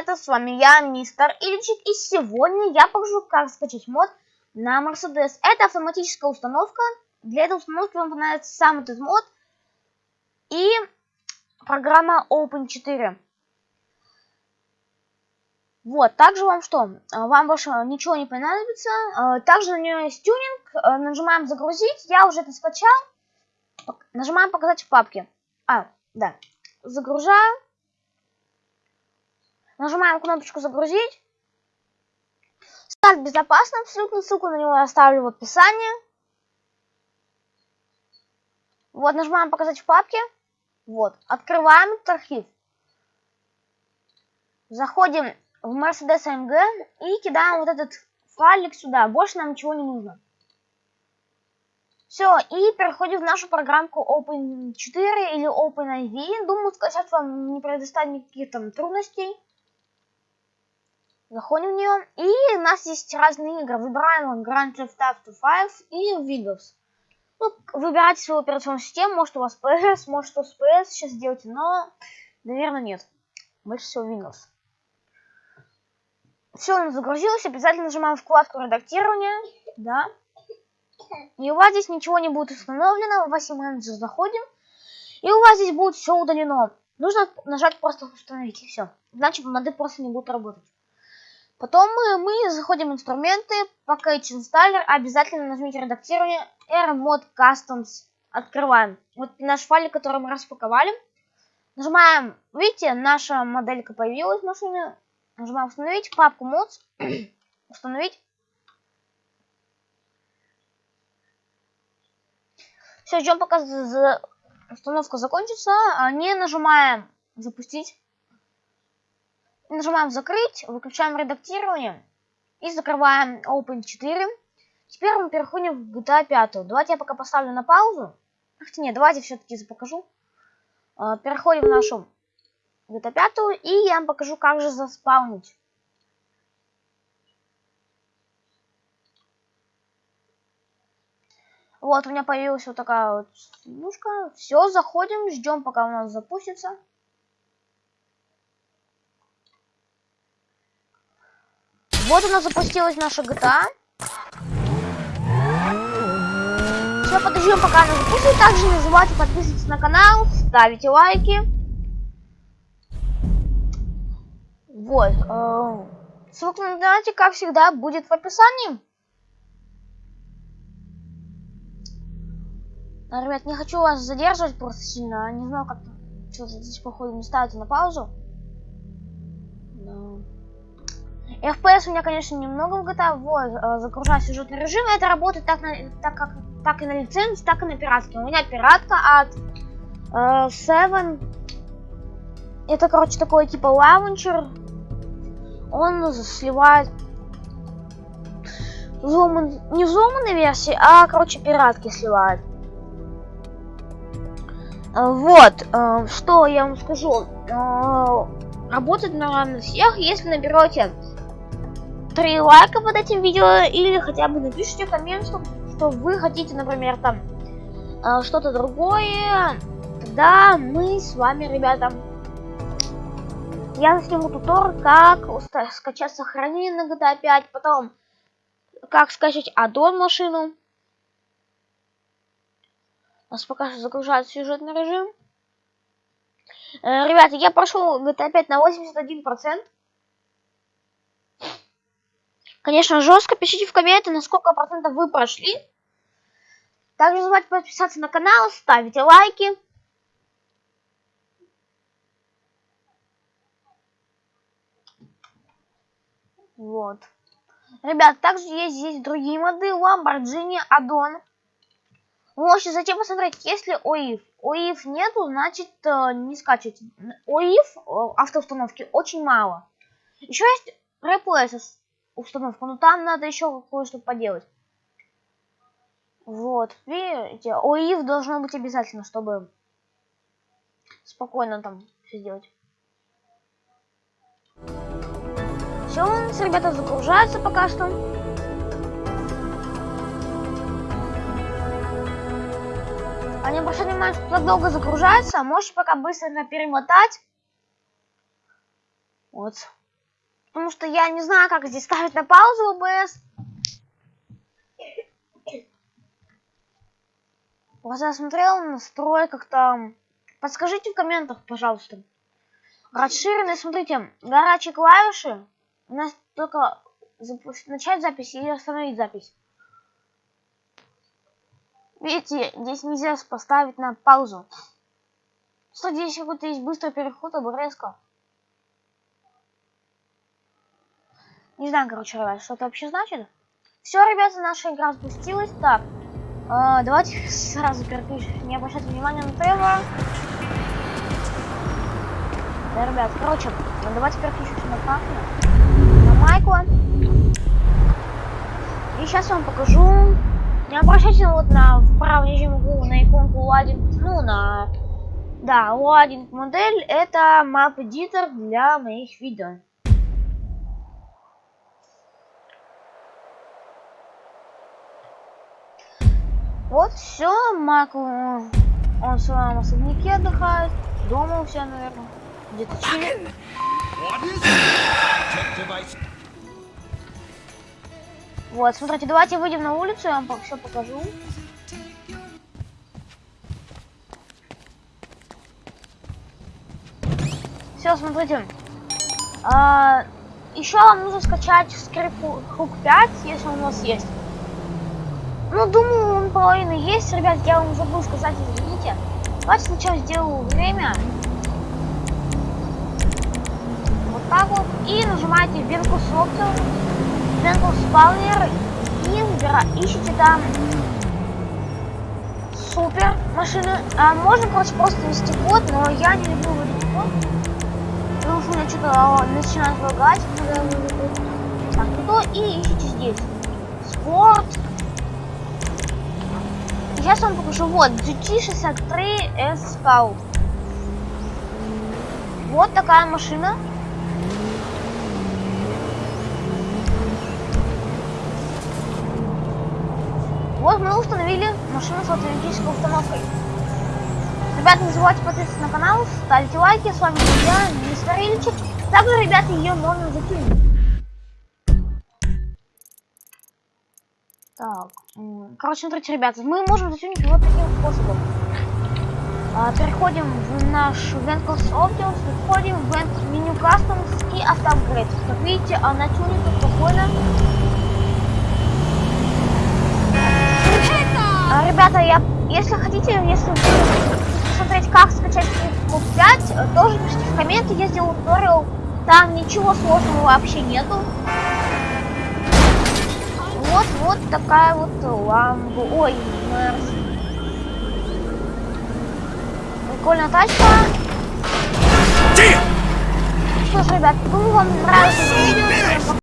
ребята, с вами я, мистер Ильчик, и сегодня я покажу, как скачать мод на Mercedes. Это автоматическая установка, для этой установки вам понадобится сам этот мод и программа Open4. Вот, также вам что? Вам больше ничего не понадобится. А, также на нее есть тюнинг. А, нажимаем загрузить. Я уже это скачал. Нажимаем показать в папке. А, да. Загружаю. Нажимаем кнопочку «Загрузить». Старт безопасно, абсолютно ссылку на него оставлю в описании. Вот, нажимаем «Показать в папке». Вот, открываем этот архив. Заходим в Mercedes AMG и кидаем вот этот файлик сюда. Больше нам ничего не нужно. Все, и переходим в нашу программку Open 4 или OpenIV. Думаю, скачать вам не предоставит никаких там трудностей. Заходим в нее. И у нас есть разные игры. Выбираем Grand Theft Auto 5 и Windows. Ну, выбирайте свою операционную систему. Может у вас PS, может у вас PS сейчас сделайте, но, наверное, нет. Больше всего Windows. Все, он загрузилось. Обязательно нажимаем вкладку редактирования. Да. И у вас здесь ничего не будет установлено. В Васи менеджер заходим. И у вас здесь будет все удалено. Нужно нажать просто установить и все. Иначе моды просто не будут работать. Потом мы, мы заходим в инструменты, Package Installer, обязательно нажмите редактирование, R-Mod Customs, открываем. Вот наш файлик, который мы распаковали. Нажимаем, видите, наша моделька появилась в машине. Нажимаем установить, папку mods, установить. Все, ждем пока установка закончится. А не нажимаем запустить нажимаем закрыть, выключаем редактирование и закрываем Open 4. Теперь мы переходим в GTA 5. Давайте я пока поставлю на паузу. Хотя нет, давайте все-таки покажу. А, переходим в нашу GTA 5 и я вам покажу, как же заспаунить. Вот, у меня появилась вот такая вот менюшка. Все, заходим, ждем, пока у нас запустится. Вот у нас запустилась наша GTA. Все, подождем, пока она запустится. Также не забывайте подписываться на канал, ставите лайки. Вот. Э, ссылка на донате, как всегда, будет в описании. Ребят, не хочу вас задерживать просто сильно. Не знаю, как что-то здесь, походу, не ставится на паузу. FPS у меня, конечно, немного в GTA. Вот, э, загружаю сюжетный режим. Это работает так, на, так, как, так и на лицензии, так и на пиратке. У меня пиратка от э, Seven. Это, короче, такой типа лаунчер. Он сливает взломан... не взломанной версии, а, короче, пиратки сливает. Э, вот, э, что я вам скажу. Работает на всех, если наберете три лайка под этим видео или хотя бы напишите коммент, что, что вы хотите, например, там э, что-то другое. Тогда мы с вами, ребята, я сниму туториал, как скачать сохранение на GTA 5, потом как скачать аддон машину. У нас пока что загружается сюжетный режим. Э, ребята, я прошел GTA 5 на 81%. Конечно, жестко. Пишите в комменты, на сколько процентов вы прошли. Также не забывайте подписаться на канал, ставите лайки. Вот. Ребят, также есть здесь другие моды. Lamborghini Adon. Вы можете затем посмотреть, если ОИФ. ОИФ нету, значит э, не скачивайте. ОИФ э, автоустановки очень мало. Еще есть Replaces установку. Но там надо еще кое-что поделать. Вот, видите, ОИФ должно быть обязательно, чтобы спокойно там все сделать. Все, у нас, ребята, загружается пока что. Они обращают внимание, что так долго загружается. Можете пока быстро перемотать. Вот. Потому что я не знаю, как здесь ставить на паузу ОБС. Вот я смотрел в настройках там. Подскажите в комментах, пожалуйста. Расширенные, смотрите, горячие клавиши. У нас только начать запись или остановить запись. Видите, здесь нельзя поставить на паузу. Кстати, здесь какой-то есть быстрый переход, обрезка. Не знаю, короче, ребят, что это вообще значит. Все, ребята, наша игра запустилась. Так, э, давайте сразу переключим. Не обращайте внимания на Тревора. Да, ребят, короче, давайте переключимся на Франклина, на Майкла. И сейчас я вам покажу. Не обращайте вот на в правом нижнем углу на иконку ладинг, ну на да, ладинг модель это editor для моих видео. Вот все, Мак, он в своем особняке отдыхает, дома у себя, наверное, где-то чилит. Вот, смотрите, давайте выйдем на улицу, я вам все покажу. Все, смотрите. А, еще вам нужно скачать скрипт Hook 5, если он у вас есть. Ну, думаю, он половина есть, ребят, я вам забыл сказать, извините. Давайте сначала сделаю время. Вот так вот. И нажимаете Ventus Option, Ventus Spawner и ищите там супер машины. А, можно, короче, просто ввести код, но я не люблю вводить код. Потому что у меня что-то начинает лагать, когда я введу. Так, кто и ищите здесь. Спорт. Сейчас вам покажу. Вот, GT63 S Scout. Вот такая машина. Вот мы установили машину с автоматической установкой. Ребята, не забывайте подписываться на канал, ставьте лайки. С вами был я, мистер Ильчик. Также, ребята, ее можно закинуть. Так, короче, смотрите, ребята, мы можем затюнить вот таким способом. А, переходим в наш Ventures Options, входим в Vent меню Customs и Автоапгрейд. Как видите, она тюнится спокойно. А, ребята, я, если хотите, если посмотреть, как скачать Клуб 5, тоже пишите в комменты, я сделал туториал. Там ничего сложного вообще нету вот, вот такая вот ламба. Ой, Мерс. Прикольная тачка. Что ж, ребят, думаю, вам нравится видео.